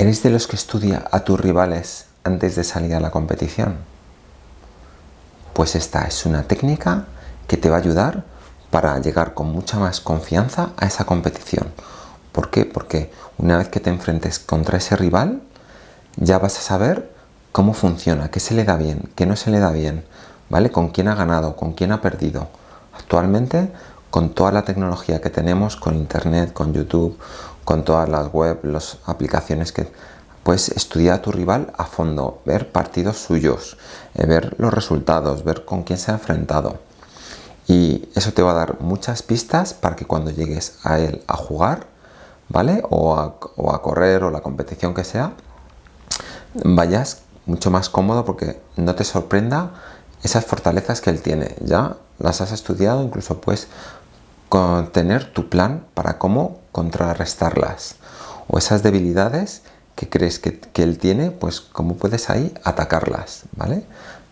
¿Eres de los que estudia a tus rivales antes de salir a la competición? Pues esta es una técnica que te va a ayudar para llegar con mucha más confianza a esa competición. ¿Por qué? Porque una vez que te enfrentes contra ese rival, ya vas a saber cómo funciona, qué se le da bien, qué no se le da bien, ¿vale? Con quién ha ganado, con quién ha perdido. Actualmente, con toda la tecnología que tenemos, con internet, con YouTube, con todas las web, las aplicaciones que puedes estudiar a tu rival a fondo, ver partidos suyos, eh, ver los resultados, ver con quién se ha enfrentado. Y eso te va a dar muchas pistas para que cuando llegues a él a jugar, ¿vale? O a, o a correr o la competición que sea, vayas mucho más cómodo porque no te sorprenda esas fortalezas que él tiene. Ya las has estudiado, incluso puedes tener tu plan para cómo contrarrestarlas o esas debilidades que crees que, él tiene, pues cómo puedes ahí atacarlas, ¿vale?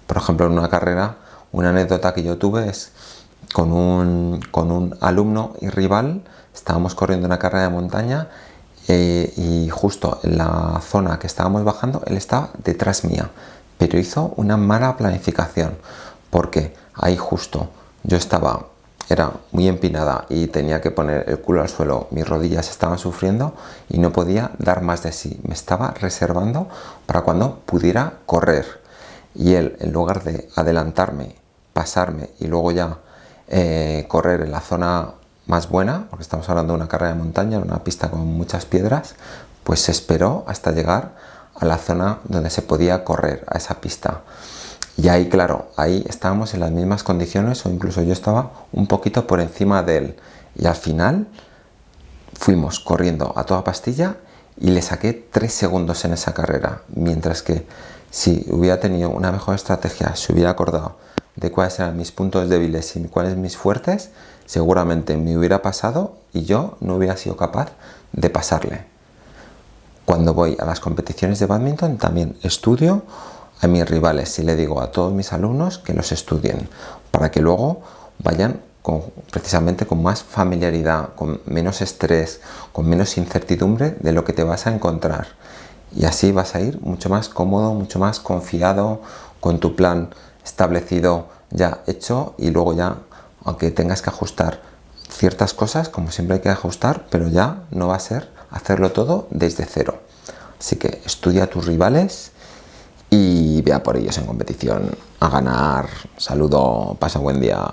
Por ejemplo, en una carrera, una anécdota que yo tuve es con un, con un alumno y rival, estábamos corriendo una carrera de montaña eh, y justo en la zona que estábamos bajando, él estaba detrás mía, pero hizo una mala planificación, porque ahí justo yo estaba era muy empinada y tenía que poner el culo al suelo, mis rodillas estaban sufriendo y no podía dar más de sí. Me estaba reservando para cuando pudiera correr. Y él, en lugar de adelantarme, pasarme y luego ya eh, correr en la zona más buena, porque estamos hablando de una carrera de montaña, una pista con muchas piedras, pues se esperó hasta llegar a la zona donde se podía correr, a esa pista. Y ahí, claro, ahí estábamos en las mismas condiciones o incluso yo estaba un poquito por encima de él. Y al final fuimos corriendo a toda pastilla y le saqué tres segundos en esa carrera. Mientras que si hubiera tenido una mejor estrategia, si hubiera acordado de cuáles eran mis puntos débiles y cuáles mis fuertes, seguramente me hubiera pasado y yo no hubiera sido capaz de pasarle. Cuando voy a las competiciones de badminton también estudio a mis rivales y le digo a todos mis alumnos que los estudien para que luego vayan precisamente con más familiaridad, con menos estrés, con menos incertidumbre de lo que te vas a encontrar. Y así vas a ir mucho más cómodo, mucho más confiado con tu plan establecido ya hecho y luego ya, aunque tengas que ajustar ciertas cosas, como siempre hay que ajustar, pero ya no va a ser hacerlo todo desde cero. Así que estudia a tus rivales, y vea por ellos en competición a ganar. Saludo, pasa buen día.